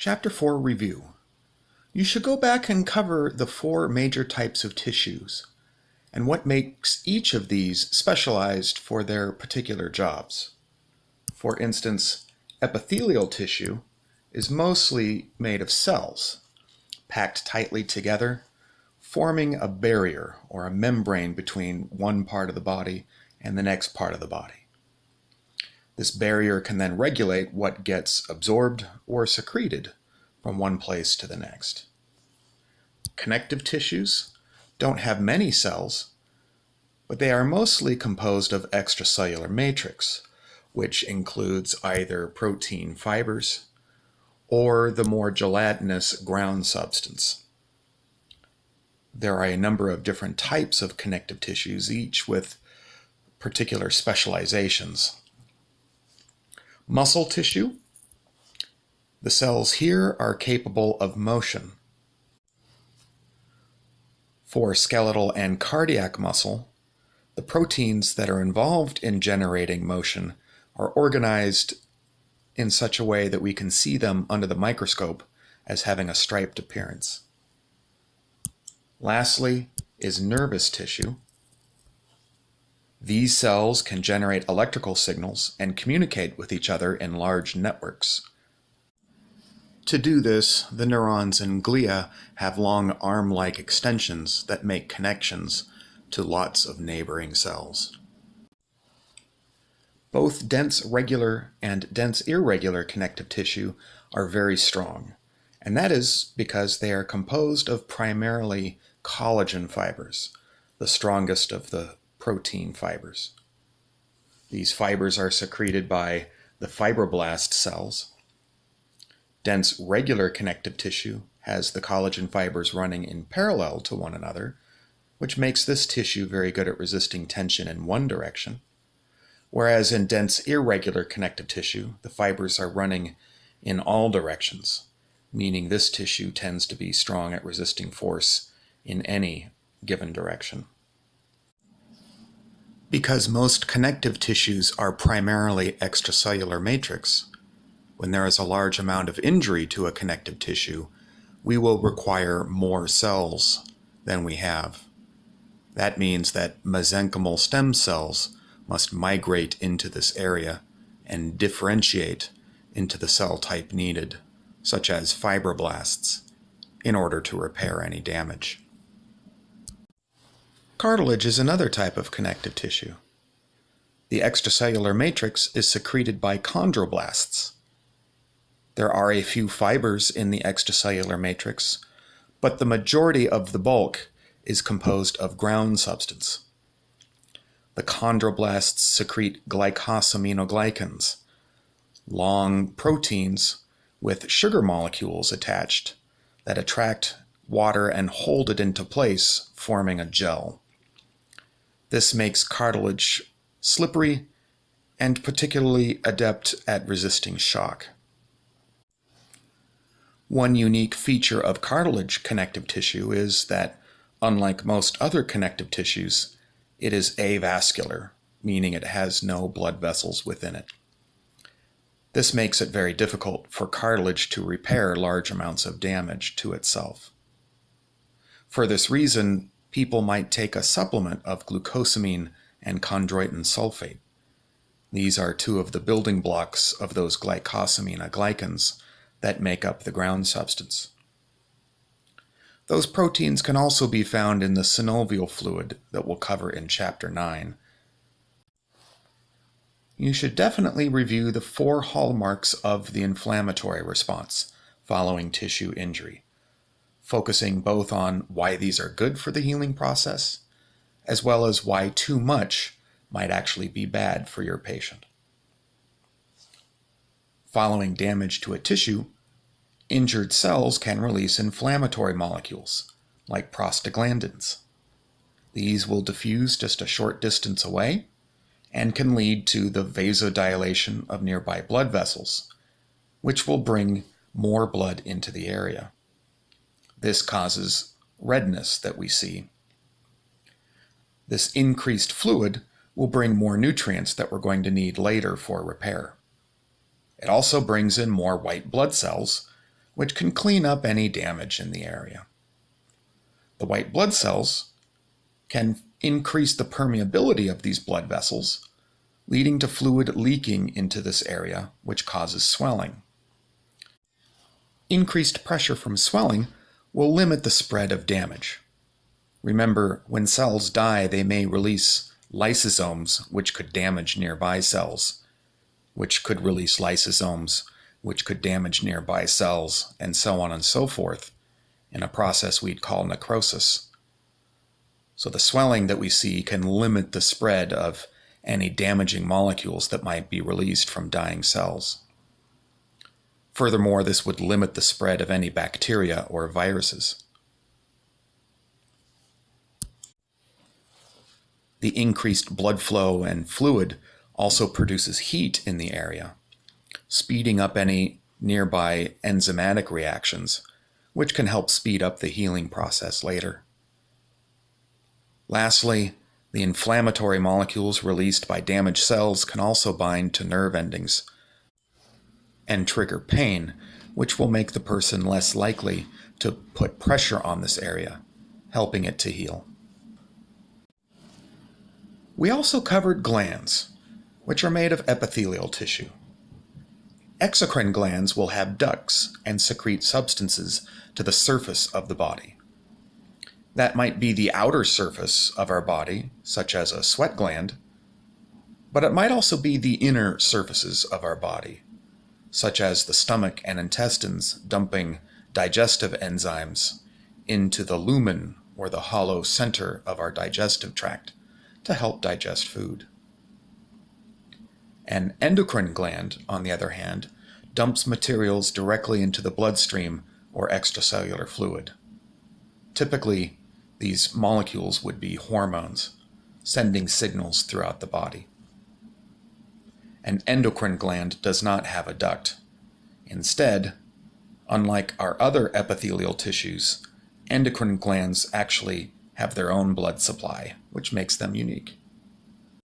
Chapter 4 Review You should go back and cover the four major types of tissues and what makes each of these specialized for their particular jobs. For instance, epithelial tissue is mostly made of cells, packed tightly together, forming a barrier or a membrane between one part of the body and the next part of the body. This barrier can then regulate what gets absorbed or secreted from one place to the next. Connective tissues don't have many cells, but they are mostly composed of extracellular matrix, which includes either protein fibers or the more gelatinous ground substance. There are a number of different types of connective tissues, each with particular specializations. Muscle tissue. The cells here are capable of motion. For skeletal and cardiac muscle, the proteins that are involved in generating motion are organized in such a way that we can see them under the microscope as having a striped appearance. Lastly is nervous tissue. These cells can generate electrical signals and communicate with each other in large networks. To do this, the neurons in glia have long arm-like extensions that make connections to lots of neighboring cells. Both dense regular and dense irregular connective tissue are very strong, and that is because they are composed of primarily collagen fibers, the strongest of the protein fibers. These fibers are secreted by the fibroblast cells. Dense regular connective tissue has the collagen fibers running in parallel to one another, which makes this tissue very good at resisting tension in one direction. Whereas in dense irregular connective tissue, the fibers are running in all directions, meaning this tissue tends to be strong at resisting force in any given direction. Because most connective tissues are primarily extracellular matrix, when there is a large amount of injury to a connective tissue, we will require more cells than we have. That means that mesenchymal stem cells must migrate into this area and differentiate into the cell type needed, such as fibroblasts, in order to repair any damage. Cartilage is another type of connective tissue. The extracellular matrix is secreted by chondroblasts. There are a few fibers in the extracellular matrix, but the majority of the bulk is composed of ground substance the chondroblasts secrete glycosaminoglycans, long proteins with sugar molecules attached that attract water and hold it into place, forming a gel. This makes cartilage slippery and particularly adept at resisting shock. One unique feature of cartilage connective tissue is that, unlike most other connective tissues, it is avascular, meaning it has no blood vessels within it. This makes it very difficult for cartilage to repair large amounts of damage to itself. For this reason, people might take a supplement of glucosamine and chondroitin sulfate. These are two of the building blocks of those glycosaminoglycans that make up the ground substance. Those proteins can also be found in the synovial fluid that we'll cover in Chapter 9. You should definitely review the four hallmarks of the inflammatory response following tissue injury, focusing both on why these are good for the healing process, as well as why too much might actually be bad for your patient. Following damage to a tissue, Injured cells can release inflammatory molecules, like prostaglandins. These will diffuse just a short distance away and can lead to the vasodilation of nearby blood vessels, which will bring more blood into the area. This causes redness that we see. This increased fluid will bring more nutrients that we're going to need later for repair. It also brings in more white blood cells, which can clean up any damage in the area. The white blood cells can increase the permeability of these blood vessels, leading to fluid leaking into this area, which causes swelling. Increased pressure from swelling will limit the spread of damage. Remember, when cells die, they may release lysosomes, which could damage nearby cells, which could release lysosomes, which could damage nearby cells, and so on and so forth, in a process we'd call necrosis. So the swelling that we see can limit the spread of any damaging molecules that might be released from dying cells. Furthermore, this would limit the spread of any bacteria or viruses. The increased blood flow and fluid also produces heat in the area, speeding up any nearby enzymatic reactions, which can help speed up the healing process later. Lastly, the inflammatory molecules released by damaged cells can also bind to nerve endings and trigger pain, which will make the person less likely to put pressure on this area, helping it to heal. We also covered glands, which are made of epithelial tissue. Exocrine glands will have ducts and secrete substances to the surface of the body. That might be the outer surface of our body, such as a sweat gland, but it might also be the inner surfaces of our body, such as the stomach and intestines dumping digestive enzymes into the lumen or the hollow center of our digestive tract to help digest food. An endocrine gland, on the other hand, dumps materials directly into the bloodstream or extracellular fluid. Typically, these molecules would be hormones, sending signals throughout the body. An endocrine gland does not have a duct. Instead, unlike our other epithelial tissues, endocrine glands actually have their own blood supply, which makes them unique.